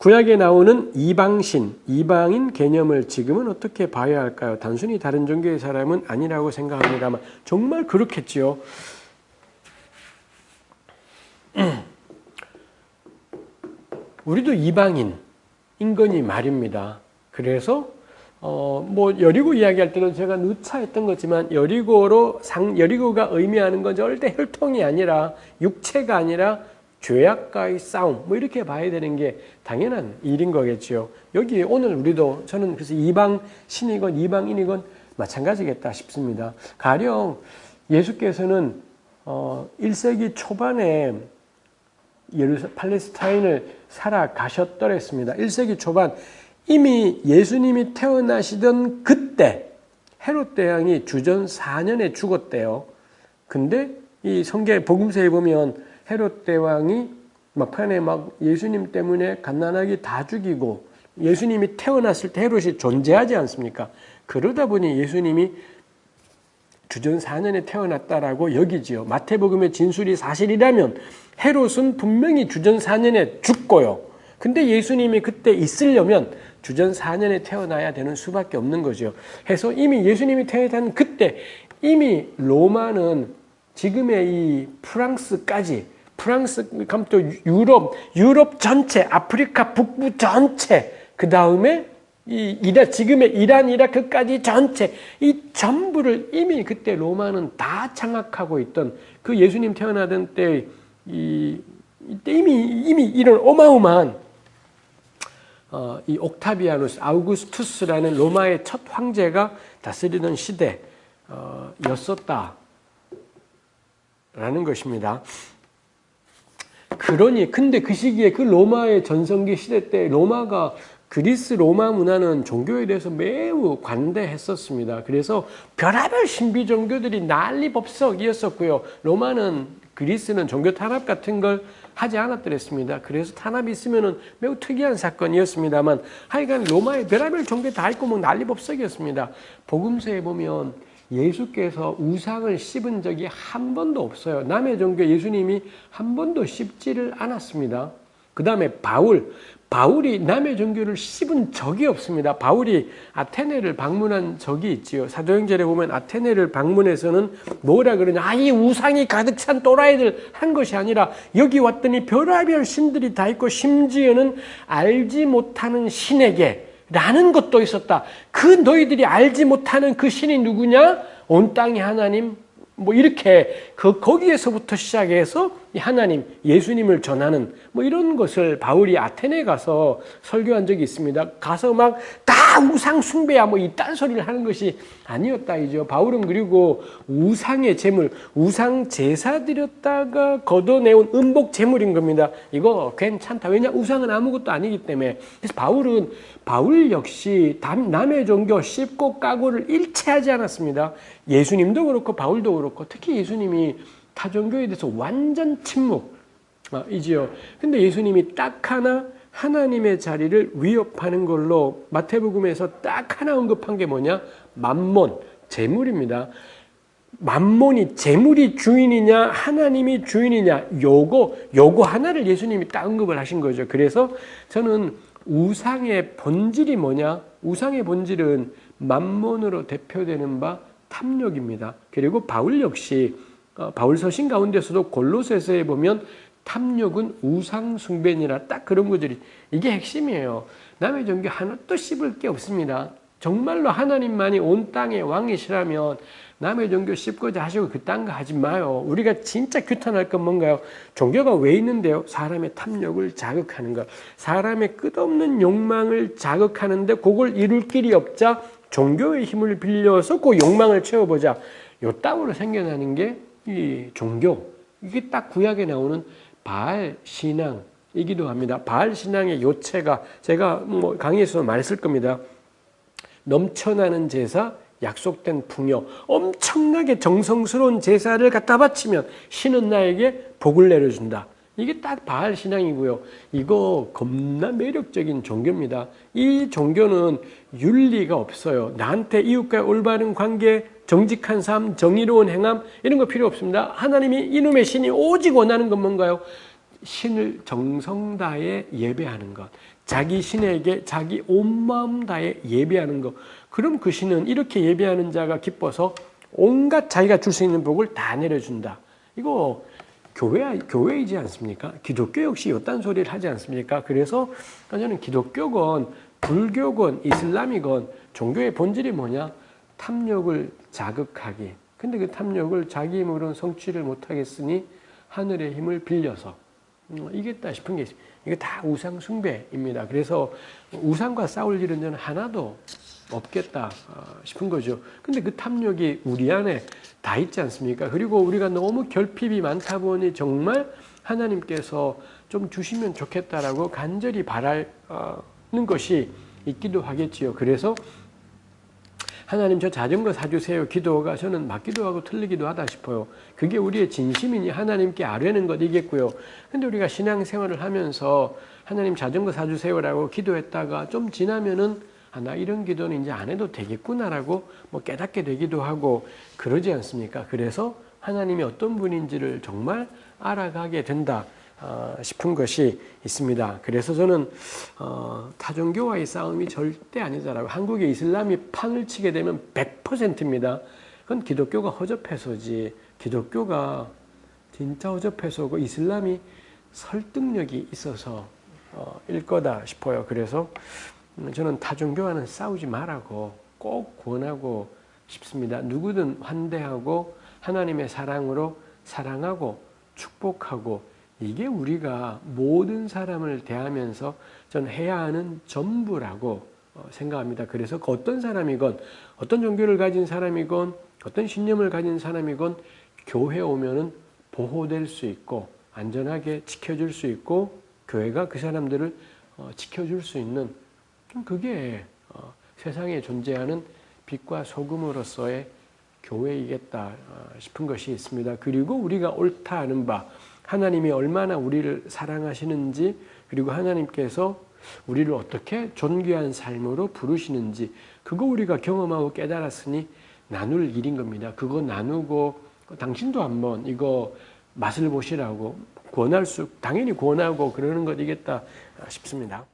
구약에 나오는 이방신, 이방인 개념을 지금은 어떻게 봐야 할까요? 단순히 다른 종교의 사람은 아니라고 생각합니다만 정말 그렇겠지요. 우리도 이방인, 인건이 말입니다. 그래서 어, 뭐 여리고 이야기할 때는 제가 누차 했던 거지만 여리고로 상 여리고가 의미하는 건 절대 혈통이 아니라 육체가 아니라 죄악과의 싸움 뭐 이렇게 봐야 되는 게 당연한 일인 거겠지요. 여기 오늘 우리도 저는 그래서 이방 신이건 이방인이건 마찬가지겠다 싶습니다. 가령 예수께서는 어 1세기 초반에 예루사 팔레스타인을 살아가셨더랬습니다. 1세기 초반 이미 예수님이 태어나시던 그때 헤롯 대왕이 주전 4년에 죽었대요. 근데 이 성경 복음서에 보면 헤롯 대왕이 막판에 막 예수님 때문에 갓난아기 다 죽이고 예수님이 태어났을 때 헤롯이 존재하지 않습니까? 그러다 보니 예수님이 주전 4년에 태어났다라고 여기지요. 마태복음의 진술이 사실이라면 헤롯은 분명히 주전 4년에 죽고요. 근데 예수님이 그때 있으려면 주전 4년에 태어나야 되는 수밖에 없는 거죠. 해서 이미 예수님이 태어난 그때 이미 로마는 지금의 이 프랑스까지 프랑스 또 유럽 유럽 전체 아프리카 북부 전체 그 다음에 이 이라 지금의 이란 이라크까지 전체 이 전부를 이미 그때 로마는 다 장악하고 있던 그 예수님 태어나던 때 이 이때 이미 이미 이런 어마어마한 어, 이 옥타비아누스 아우구스투스라는 로마의 첫 황제가 다스리던 시대였었다라는 것입니다. 그러니 근데 그 시기에 그 로마의 전성기 시대 때 로마가 그리스 로마 문화는 종교에 대해서 매우 관대했었습니다. 그래서 별하별 신비 종교들이 난리법석이었었고요. 로마는 그리스는 종교 탄압 같은 걸 하지 않았더랬습니다. 그래서 탄압이 있으면 매우 특이한 사건이었습니다만 하여간 로마의 별의별 종교 다 있고 뭐 난리법석이었습니다. 복음서에 보면 예수께서 우상을 씹은 적이 한 번도 없어요. 남의 종교 예수님이 한 번도 씹지를 않았습니다. 그 다음에 바울, 바울이 남의 종교를 씹은 적이 없습니다. 바울이 아테네를 방문한 적이 있지요. 사도행전에 보면 아테네를 방문해서는 뭐라 그러냐. 아, 이 우상이 가득 찬 또라이들 한 것이 아니라 여기 왔더니 별의별 신들이 다 있고 심지어는 알지 못하는 신에게 라는 것도 있었다. 그 너희들이 알지 못하는 그 신이 누구냐? 온 땅의 하나님 뭐 이렇게 그 거기에서부터 시작해서 하나님 예수님을 전하는 뭐 이런 것을 바울이 아테네 가서 설교한 적이 있습니다. 가서 막 다 우상 숭배야 뭐 이딴 소리를 하는 것이 아니었다 이죠. 바울은 그리고 우상의 제물, 우상 제사 드렸다가 걷어내온 음복 제물인 겁니다. 이거 괜찮다. 왜냐 우상은 아무것도 아니기 때문에. 그래서 바울은 바울 역시 남의 종교 씹고 까고를 일체하지 않았습니다. 예수님도 그렇고 바울도 그렇고 특히 예수님이 타종교에 대해서 완전 침묵 이지요. 근데 예수님이 딱 하나 하나님의 자리를 위협하는 걸로 마태복음에서 딱 하나 언급한 게 뭐냐? 만몬, 재물입니다. 만몬이 재물이 주인이냐 하나님이 주인이냐 요거 요거 하나를 예수님이 딱 언급을 하신 거죠. 그래서 저는 우상의 본질이 뭐냐? 우상의 본질은 만몬으로 대표되는 바 탐욕입니다. 그리고 바울 역시 어, 바울 서신 가운데서도 골로새서에 보면 탐욕은 우상 숭배니라 딱 그런 것들이 이게 핵심이에요. 남의 종교 하나도 씹을 게 없습니다. 정말로 하나님만이 온 땅의 왕이시라면 남의 종교 씹고자 하시고 그딴 거 하지 마요. 우리가 진짜 규탄할 건 뭔가요? 종교가 왜 있는데요? 사람의 탐욕을 자극하는 것. 사람의 끝없는 욕망을 자극하는데 그걸 이룰 길이 없자 종교의 힘을 빌려서 그 욕망을 채워보자. 요 땅으로 생겨나는 게 이 종교. 이게 딱 구약에 나오는 바알 신앙 이기도 합니다. 바알 신앙의 요체가 제가 뭐 강의에서 말했을 겁니다. 넘쳐나는 제사, 약속된 풍요, 엄청나게 정성스러운 제사를 갖다 바치면 신은 나에게 복을 내려준다. 이게 딱 바알 신앙이고요. 이거 겁나 매력적인 종교입니다. 이 종교는 윤리가 없어요. 나한테 이웃과 올바른 관계, 정직한 삶, 정의로운 행함 이런 거 필요 없습니다. 하나님이 이놈의 신이 오직 원하는 건 뭔가요? 신을 정성 다해 예배하는 것. 자기 신에게 자기 온 마음 다해 예배하는 것. 그럼 그 신은 이렇게 예배하는 자가 기뻐서 온갖 자기가 줄 수 있는 복을 다 내려준다. 이거 교회, 교회이지 않습니까? 기독교 역시 이딴 소리를 하지 않습니까? 그래서 저는 기독교건, 불교건, 이슬람이건 종교의 본질이 뭐냐? 탐욕을 자극하기. 근데 그 탐욕을 자기 힘으로는 성취를 못하겠으니 하늘의 힘을 빌려서 음, 이겠다 싶은 게 이게 다 우상 숭배입니다. 그래서 우상과 싸울 일은 저는 하나도 없겠다 어, 싶은 거죠. 근데 그 탐욕이 우리 안에 다 있지 않습니까? 그리고 우리가 너무 결핍이 많다 보니 정말 하나님께서 좀 주시면 좋겠다라고 간절히 바라는 것이 있기도 하겠지요. 그래서 하나님 저 자전거 사주세요 기도가 저는 맞기도 하고 틀리기도 하다 싶어요. 그게 우리의 진심이니 하나님께 아뢰는 것이겠고요. 근데 우리가 신앙생활을 하면서 하나님 자전거 사주세요라고 기도했다가 좀 지나면은 아, 나 이런 기도는 이제 안 해도 되겠구나라고 뭐 깨닫게 되기도 하고 그러지 않습니까? 그래서 하나님이 어떤 분인지를 정말 알아가게 된다. 어, 싶은 것이 있습니다. 그래서 저는 어, 타종교와의 싸움이 절대 아니다라고 한국의 이슬람이 판을 치게 되면 100%입니다. 그건 기독교가 허접해서지 기독교가 진짜 허접해서고 이슬람이 설득력이 있어서 어, 일 거다 싶어요. 그래서 저는 타종교와는 싸우지 말라고 꼭 권하고 싶습니다. 누구든 환대하고 하나님의 사랑으로 사랑하고 축복하고 이게 우리가 모든 사람을 대하면서 전 해야 하는 전부라고 어, 생각합니다. 그래서 그 어떤 사람이건 어떤 종교를 가진 사람이건 어떤 신념을 가진 사람이건 교회 오면은 보호될 수 있고 안전하게 지켜줄 수 있고 교회가 그 사람들을 어, 지켜줄 수 있는 그게 어, 세상에 존재하는 빛과 소금으로서의 교회이겠다 싶은 것이 있습니다. 그리고 우리가 옳다 하는 바 하나님이 얼마나 우리를 사랑하시는지 그리고 하나님께서 우리를 어떻게 존귀한 삶으로 부르시는지 그거 우리가 경험하고 깨달았으니 나눌 일인 겁니다. 그거 나누고 당신도 한번 이거 맛을 보시라고 권할 수 당연히 권하고 그러는 것이겠다 싶습니다.